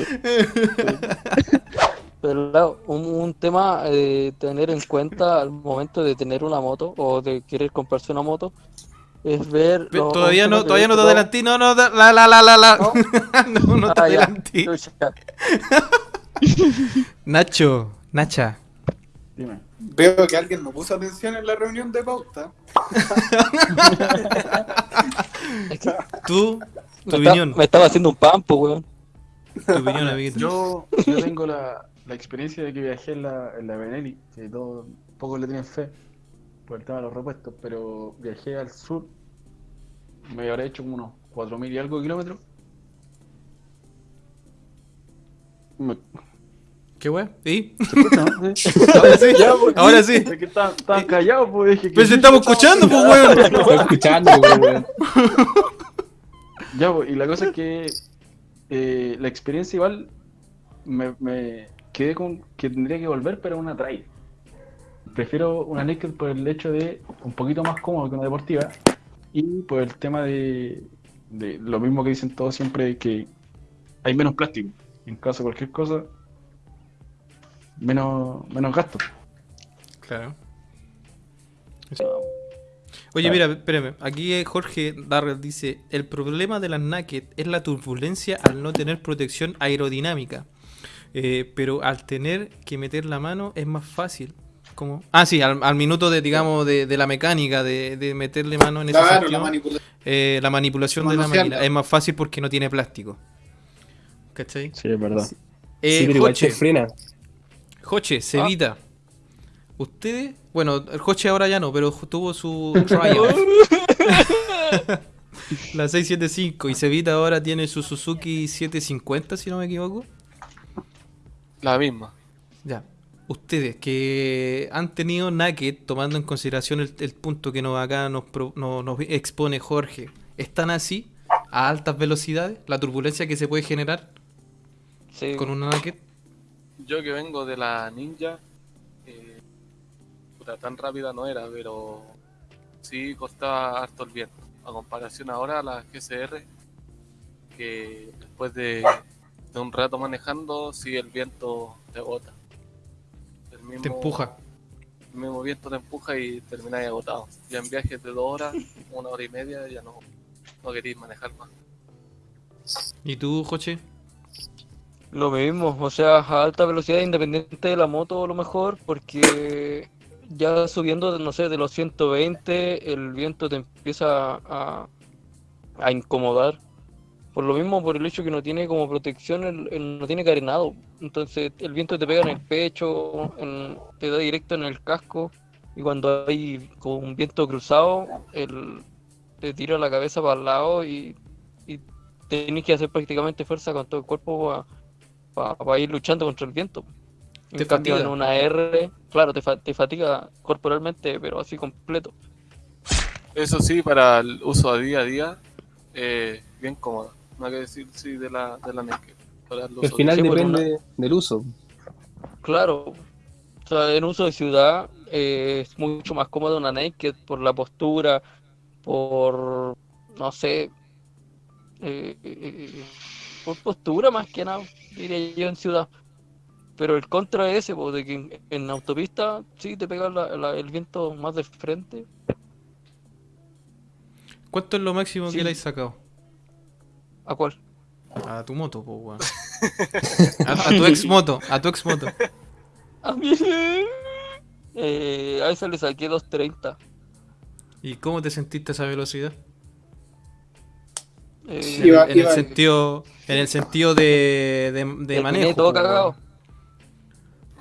Pero claro, un, un tema eh, tener en cuenta al momento de tener una moto o de querer comprarse una moto es ver. Los- todavía no, todavía no te adelantí, no, no, la, la, la, la, la. ¿No? No, no te Ah, adelantí. Chucha. Nacho, Nacha, Dime. Veo que alguien no puso atención en la reunión de pauta. tú, tu Me, está- opinión, me estaba haciendo un pampo, weón. tu opinión, amiguito. Yo, yo tengo la, la experiencia de que viajé en la, en la Benelli, que todos pocos le tienen fe por el tema de los repuestos, pero viajé al sur, me habré hecho como unos 4.000 y algo kilómetros. Me- ¿Qué weá? Sí. Ahora sí, Ya, pues, ahora sí. Es que estaban estaban callados, pues dije que Pues sí, estamos escuchando, pues weón. Escuchando, weón. Ya, pues, y la cosa es que eh, la experiencia igual me, me quedé con que tendría que volver, pero una trail. Prefiero una naked por el hecho de un poquito más cómodo que una deportiva y por el tema de, de lo mismo que dicen todos siempre, que hay menos plástico. En caso de cualquier cosa, menos, menos gasto. Claro. Oye, mira, espérame. Aquí eh, Jorge Darrell dice: El problema de las naked es la turbulencia al no tener protección aerodinámica. Eh, pero al tener que meter la mano es más fácil. ¿Cómo? Ah, sí, al, al minuto de, digamos, de, de la mecánica, de, de meterle mano en ese Claro, la sentido, manipulación. eh, la manipulación de la máquina es más fácil porque no tiene plástico. ¿Cachai? Sí, es verdad. Eh, sí, pero igual te frena. Joche, Cevita. Ustedes, bueno, el Joche ahora ya no, pero tuvo su Triumph. la 675 y Cevita ahora tiene su Suzuki 750, si no me equivoco. La misma. Ya. Ustedes que han tenido Naked, tomando en consideración el, el punto que nos acá nos, pro- no- nos expone Jorge, ¿están así? ¿A altas velocidades? ¿La turbulencia que se puede generar Sí. con una Naked? Yo que vengo de la Ninja, eh, puta, tan rápida no era, pero sí costaba harto el viento. A comparación ahora a la GCR, que después de, de un rato manejando, sí el viento te bota. El mismo, Te empuja. El mismo viento te empuja y termináis agotado. Ya en viajes de dos horas, una hora y media, ya no, no queréis manejar más. ¿Y tú, Joche? Lo mismo, o sea, a alta velocidad independiente de la moto a lo mejor, porque ya subiendo, no sé, de los 120, el viento te empieza a, a incomodar. Por lo mismo, por el hecho que no tiene como protección, el, el- no tiene carenado. Entonces el viento te pega en el pecho, te da directo en el casco, y cuando hay como un viento cruzado, el, te tira la cabeza para el lado y, y tenés que hacer prácticamente fuerza con todo el cuerpo para ir luchando contra el viento. En Te cambio, fatiga. en una R, claro, te, fa- te fatiga corporalmente, pero así completo. Eso sí, para el uso a día a día, eh, bien cómoda. No hay que decir sí de la, de la naked. Para el final Sí, depende del uso. Claro. O sea, en uso de ciudad eh, es mucho más cómodo una naked por la postura, por, no sé, eh, eh, por postura más que nada, diría yo en ciudad. Pero el contra es ese, pues, de que en, en autopista sí te pega la- la- el viento más de frente. ¿Cuánto es lo máximo Sí. que le has sacado? ¿A cuál? A tu moto, po, weón. A, a tu ex moto, a tu ex moto. A mí, eh, a esa le saqué 230. ¿Y cómo te sentiste a esa velocidad? Eh, En, Iba- el, en el iba- sentido, en el sentido de, de, manejo. todo weón. cagado.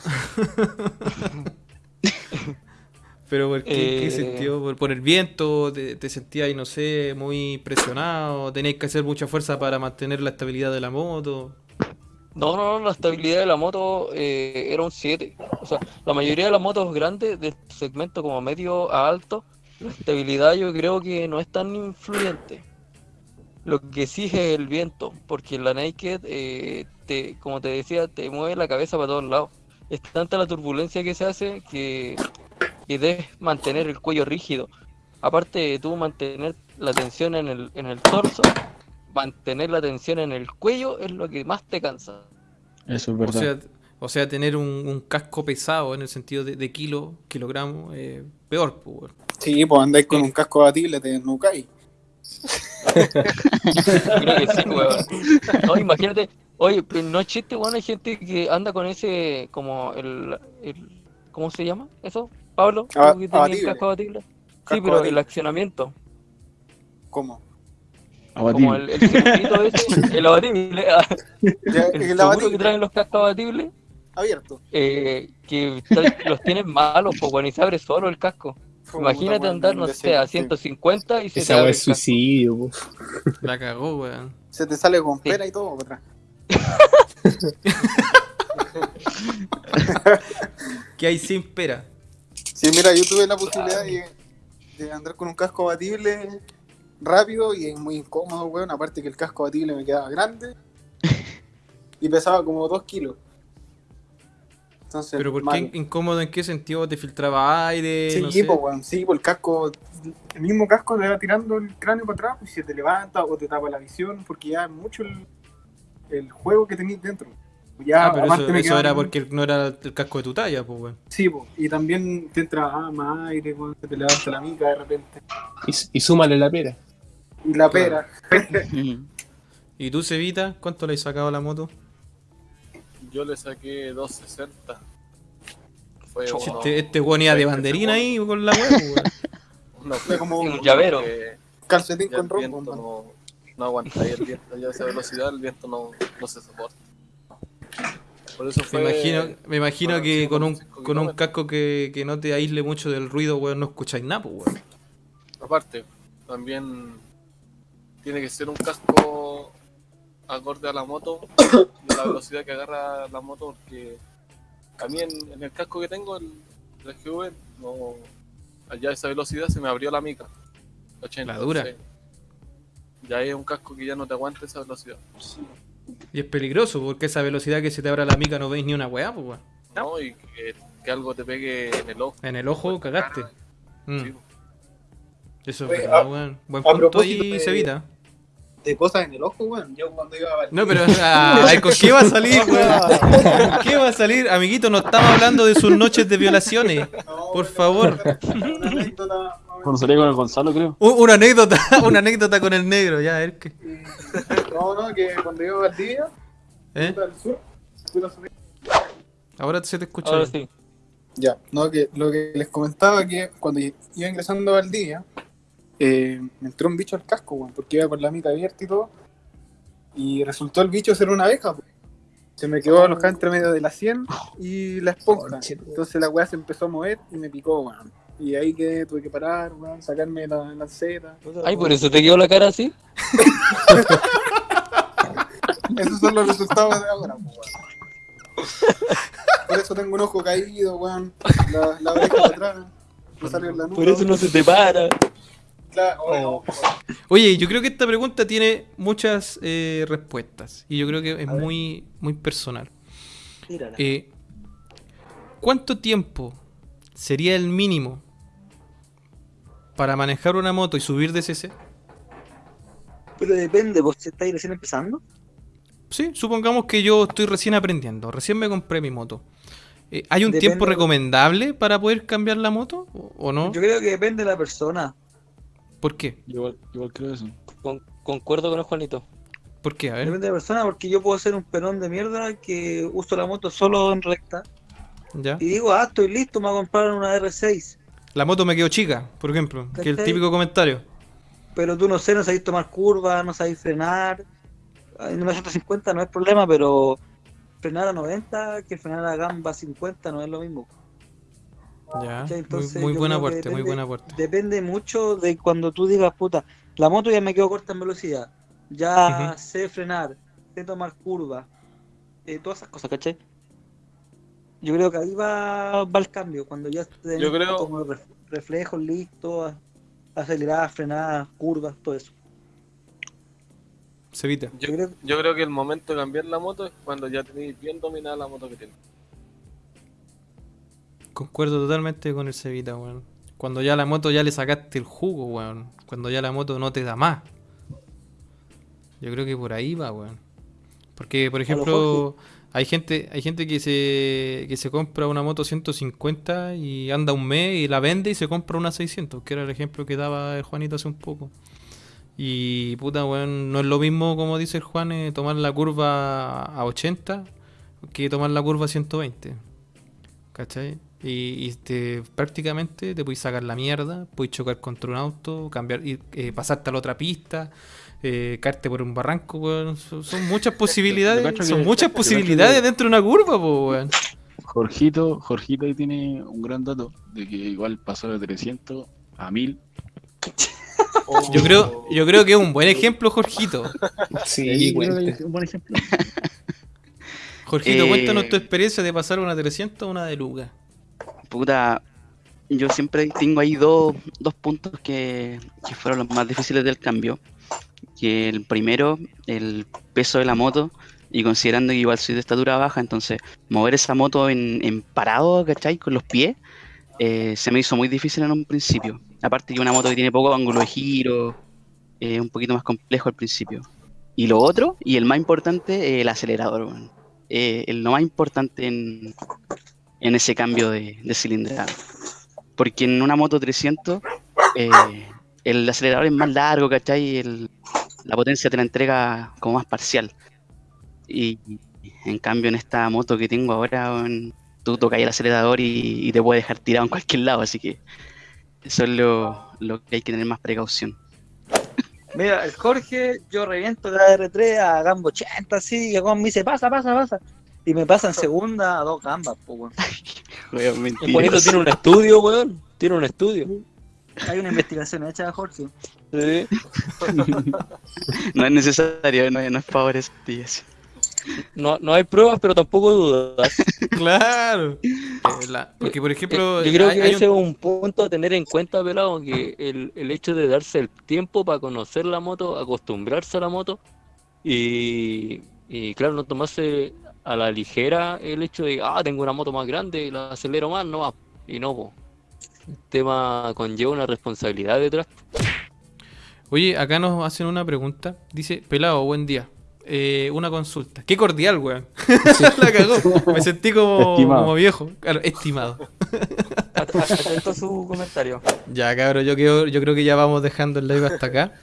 Pero ¿por qué, qué Eh. sentido? ¿Por, por el viento? ¿Te, te sentías, ahí, no sé, muy presionado? ¿Tenías que hacer mucha fuerza para mantener la estabilidad de la moto? No, no, no, la estabilidad de la moto eh, era un 7. O sea, la mayoría de las motos grandes del segmento como medio a alto, la estabilidad yo creo que no es tan influyente. Lo que sí es el viento, porque la Naked, eh, te, como te decía, te mueve la cabeza para todos lados. Es tanta la turbulencia que se hace que, que debes mantener el cuello rígido. Aparte de tú mantener la tensión en el, en el torso, mantener la tensión en el cuello es lo que más te cansa. Eso es O verdad. sea, o sea, tener un, un casco pesado en el sentido de, de kilo, kilogramos, eh, peor, pues. Sí, pues andáis con un casco abatible, te nucáis. Creo que sí, weón. No, imagínate, oye, pero no es chiste, weón, hay gente que anda con ese, como el, el ¿cómo se llama eso? Pablo, ¿Tú Aba- que tenías el abatible. casco abatible? Sí, Casco pero el accionamiento, ¿Cómo? como el, el circuito ese, el abatible, ah, Ya, el el seguro abatible, que traen los cascos abatibles, abierto. eh, que los tienen malos, pues, weón, y se abre solo el casco. Como Imagínate andar, no sé, a ese- 150 y se te Esa es suicidio, po. La cagó, weón. Se te sale con Sí. pera y todo atrás. ¿Qué hay sin pera? Sí, mira, yo tuve la posibilidad de, de andar con un casco abatible rápido y es muy incómodo, weón. Aparte que el casco abatible me quedaba grande y pesaba como 2 kilos. Entonces, ¿Pero por qué incómodo? ¿En qué sentido? ¿Te filtraba aire? Sí, no sé? po, weón, sí, por el casco, el mismo casco te va tirando el cráneo para atrás y se te levanta o te tapa la visión porque ya es mucho el, el juego que tenéis dentro. Ya, Ah, pero eso, me eso era porque no era el casco de tu talla, pues, weón. Sí, po, y también te entra ah, más aire, weón, se te levanta la mica de repente. Y, y súmale la pera. Y la pera. ¿Y tú, Cevita? ¿Cuánto le has sacado a la moto? Yo le saqué 260. Fue uno- Este, este weón iba de banderina ahí con la weón, pues, weón. No, Fue como Un llavero. que calcetín con rombo. no, no aguanta ahí el viento, ya a esa velocidad el viento no, no se soporta. Por eso Me fue. imagino, me imagino que con un, 5,5 con un casco que, que no te aísle mucho del ruido, weón, no escucháis nada, pues, weón. Aparte, también tiene que ser un casco acorde a la moto y a la velocidad que agarra la moto, porque a mí en, en el casco que tengo, el, el GV, no, allá a esa velocidad se me abrió la mica. 80, La dura. Ya es un casco que ya no te aguanta esa velocidad. Y es peligroso, porque esa velocidad que se te abra la mica no veis ni una weá, pues. ¿no? Y que, que algo te pegue en el ojo. En el ojo cagaste. Mm, Sí, Eso es verdad, weón. Buen punto ahí, de- Cevita. De cosas en el ojo, weón. Yo cuando iba a Valdivia- No, pero ah, ¿con qué va a salir, weón? ¿Con qué va a salir? Amiguito, no estamos hablando de sus noches de violaciones. No, Por favor. Una anécdota. Cuando con el Gonzalo, creo. Una anécdota, una anécdota con el negro, ya, a ver qué. No, no, que cuando iba a Valdivia, ¿Eh? al sur, fui a subir. Ahora se te escucha. Ahora sí. Ya, no, que lo que les comentaba que cuando iba ingresando a Valdivia, eh, me entró un bicho al casco, weón, porque iba con la mica abierta y todo. Y resultó el bicho ser una abeja, po. Se me quedó alojada entre medio de la sien y la esponja. Entonces la weá se empezó a mover y me picó, weón. Y ahí que tuve que parar, weón, sacarme la lanceta. Ay, por eso te quedó la cara así. Esos son los resultados de ahora, weón. Por eso tengo un ojo caído, weón. La, la oreja de atrás. Me salió en la nuca. Por eso no se te para. Claro, oh, Oye, yo creo que esta pregunta tiene muchas eh, respuestas. Y yo creo que es muy, muy personal. Eh, ¿Cuánto tiempo sería el mínimo para manejar una moto y subir de CC? Pero depende, vos estáis recién empezando. Sí, supongamos que yo estoy recién aprendiendo, recién me compré mi moto. Eh, ¿Hay un Depende- tiempo recomendable para poder cambiar la moto o, o no? Yo creo que depende de la persona. ¿Por qué? Yo igual, igual creo eso. Con- concuerdo con el Juanito. ¿Por qué? A ver. Depende de la persona porque yo puedo ser un pelón de mierda que uso la moto solo en recta. ¿Ya? Y digo, ah, estoy listo, me voy a comprar una R6. La moto me quedó chica, por ejemplo, que es el típico comentario. Pero tú no sé, no sabéis tomar curvas, no sabéis frenar. En una 150 no es problema, pero frenar a 90 que frenar a gamba 50 no es lo mismo. Ya, muy, Entonces, muy yo buen creo que aporte, muy depende- buen aporte. Depende mucho de cuando tú digas, puta, la moto ya me quedó corta en velocidad, ya sé frenar, sé tomar curvas, eh, todas esas cosas, ¿cachai? Yo creo que ahí va, va el cambio, cuando ya tenés Yo creo- como ref- reflejos listos, aceleradas, frenadas, curvas, todo eso. Cevita. Yo, Yo creo yo creo que el momento de cambiar la moto es cuando ya tenéis bien dominada la moto que tienes. Concuerdo totalmente con el Cevita, weón. Cuando ya la moto ya le sacaste el jugo, weón. Cuando ya la moto no te da más. Yo creo que por ahí va, weón. Porque, por ejemplo, hay gente, hay gente que se, que se compra una moto 150 y anda un mes y la vende y se compra una 600, que era el ejemplo que daba el Juanito hace un poco. Y puta, weón, no es lo mismo como dice el Juan, eh, tomar la curva a 80 que tomar la curva a 120. ¿Cachai? Y, y te, prácticamente te puedes sacar la mierda, puedes chocar contra un auto, cambiar, y, eh, pasarte a la otra pista, eh, caerte por un barranco, weón. Son, son muchas posibilidades, son que- muchas posibilidades que- dentro de una curva, po, weón. Jorgito, Jorgito ahí tiene un gran dato de que igual pasó de 300 a 1000. Yo creo, yo creo que es un buen ejemplo, Jorgito. Sí, bueno. un buen ejemplo. Jorgito, Eh, cuéntanos tu experiencia de pasar una 300 a una de Luga. Puta, yo siempre tengo ahí dos, dos puntos que, que fueron los más difíciles del cambio. Que el primero, el peso de la moto, y considerando que igual soy de estatura baja, entonces mover esa moto en, en parado, ¿cachai? Con los pies, eh, se me hizo muy difícil en un principio. Aparte que una moto que tiene poco ángulo de giro, eh, un poquito más complejo al principio. Y lo otro, y el más importante, el acelerador, weón. Eh, el lo más importante en, en ese cambio de, cilindrada. Porque en una moto 300, eh, el acelerador es más largo, ¿cachai? El- la potencia te la entrega como más parcial. Y en cambio en esta moto que tengo ahora, weón, tú tocas el acelerador y, y te puede dejar tirado en cualquier lado, así que eso es lo, lo que hay que tener más precaución. Mira, el Jorge, yo reviento la R3 a gamba 80, así, y el me dice, pasa, pasa, pasa. Y me pasa en segunda a dos gambas, pues, weón. Weón, El. Juanito tiene un estudio, weón. Tiene un estudio. Hay una investigación hecha, Jorge. Sí. No es necesario, no, no es favorecido. No, no hay pruebas, pero tampoco dudas. Claro. Eh, la- porque, por ejemplo, Eh, Yo creo hay- que hay un- ese es un punto a tener en cuenta, pelado, que el, el hecho de darse el tiempo para conocer la moto, acostumbrarse a la moto y, y claro, no tomarse a la ligera el hecho de, ah, tengo una moto más grande, la acelero más, no va. Y no, po. El tema conlleva una responsabilidad detrás. Oye, acá nos hacen una pregunta. Dice, pelado, buen día. Eh, una consulta. Qué cordial, weón. La cagó. Me sentí como, viejo. Claro, estimado. At- at- Atento su comentario. Ya, cabrón, yo, creo- yo creo que ya vamos dejando el live hasta acá.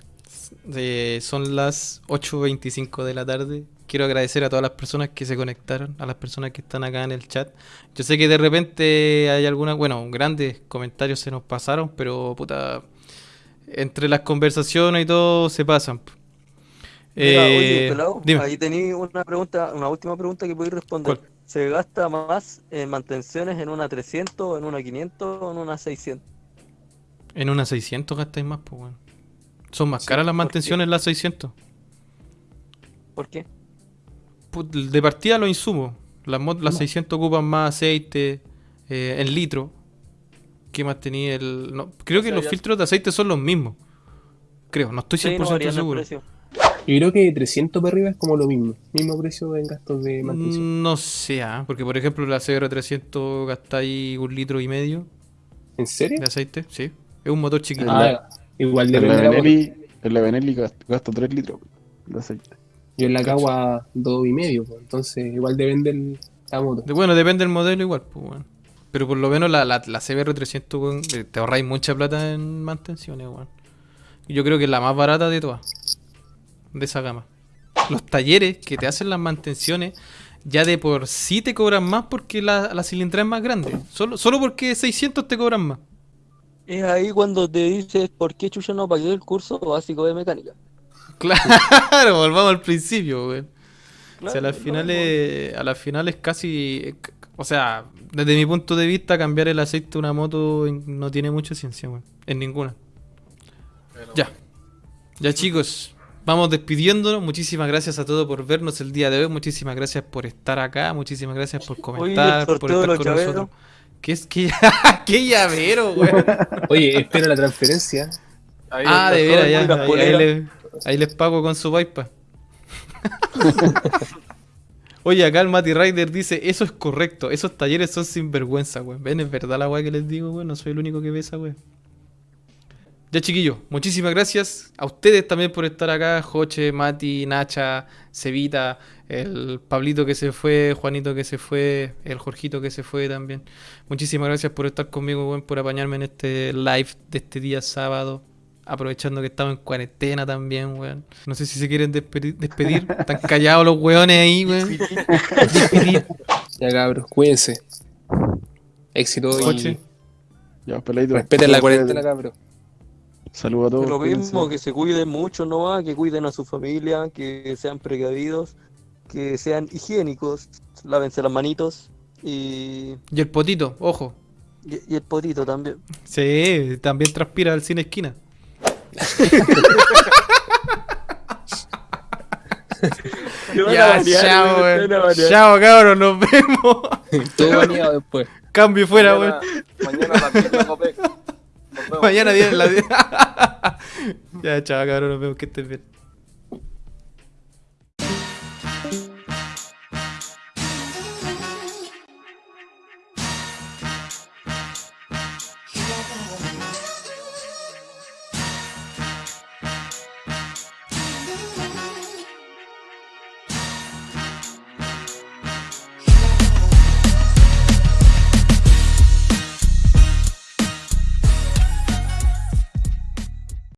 Eh, son las 8.25 de la tarde. Quiero agradecer a todas las personas que se conectaron, a las personas que están acá en el chat. Yo sé que de repente hay algunas, bueno, grandes comentarios se nos pasaron, pero puta, entre las conversaciones y todo se pasan. Mira, Eh, oye, pelado, dime. ahí tenéis una pregunta, una última pregunta que podéis responder. ¿Cuál? ¿Se gasta más en mantenciones en una 300, en una 500 o en una 600? En una 600 gastáis más, pues, weón. Son más Sí, caras las mantenciones las 600. ¿Por qué? De partida los insumos. Las, las 600 ocupan más aceite eh, en litro. ¿Qué más tenía el.? no, creo que sea, los ya- filtros de aceite son los mismos. Creo, no estoy Sí, 100% no varían el seguro. Yo creo que 300 para arriba es como lo mismo. Mismo precio en gastos de mantención. Mm, No sé, ah, porque por ejemplo la CR300 gastáis un litro y medio ¿En serio? de aceite, sí. Es un motor chiquito. Ah, igual de la. Benelli, el Benelli gasta, gasta 3 litros de aceite. Yo en la cagua dos y medio, pues, entonces igual depende el, la moto. De- Bueno, depende del modelo igual, pues, weón. Pero por lo menos la, la, la CBR300, weón, eh, te ahorráis mucha plata en mantenciones, weón. Yo creo que es la más barata de todas. De esa gama. Los talleres que te hacen las mantenciones ya de por sí te cobran más porque la, la cilindrada es más grande. Solo, solo porque 600 te cobran más. Es ahí cuando te dices por qué Chucha no pagué el curso básico de mecánica. Claro, volvamos al principio, weón. O sea, a las no, finales, a las finales casi, o sea, desde mi punto de vista, cambiar el aceite de una moto no tiene mucha ciencia, weón. En ninguna. Pero Ya. Ya chicos, vamos despidiéndonos. Muchísimas gracias a todos por vernos el día de hoy. Muchísimas gracias por estar acá. Muchísimas gracias por comentar, por estar con llaveros. nosotros. ¿Qué es que qué llavero, weón? Oye, espero la transferencia. ahí Ah, de veras, ya. Ahí, les pago con su paipa. Oye, acá el Mati Rider dice, eso es correcto, esos talleres son sinvergüenza, weón. Ven, es verdad la weá que les digo, weón, no soy el único que ve esa weá. Ya chiquillos, muchísimas gracias a ustedes también por estar acá, Joche, Mati, Nacha, Cevita, el Pablito que se fue, Juanito que se fue, el Jorgito que se fue también. Muchísimas gracias por estar conmigo, weón, por apañarme en este live de este día sábado. Aprovechando que estamos en cuarentena también, weón. No sé si se quieren despedi- despedir. Están callados los weones ahí, weón. Despedir. Ya cabros, cuídense. Éxito Coche. y Ya, peladito. respeten la cuarentena, cabros. Saludos a todos. Lo mismo, cuídense. que se cuiden mucho nomás, que cuiden a su familia, que sean precavidos, que sean higiénicos, lávense las manitos y, Y el potito, ojo. y, y el potito también. Sí, también transpira al cine esquina. Ya, chao, weón. Chao, cabros, nos vemos. Todo baneado después. Cambio fuera, weón. mañana, mañana a las 10 de Copec. Nos vemos. Mañana viene la. ya, chao, cabros, nos vemos. Que estén bien.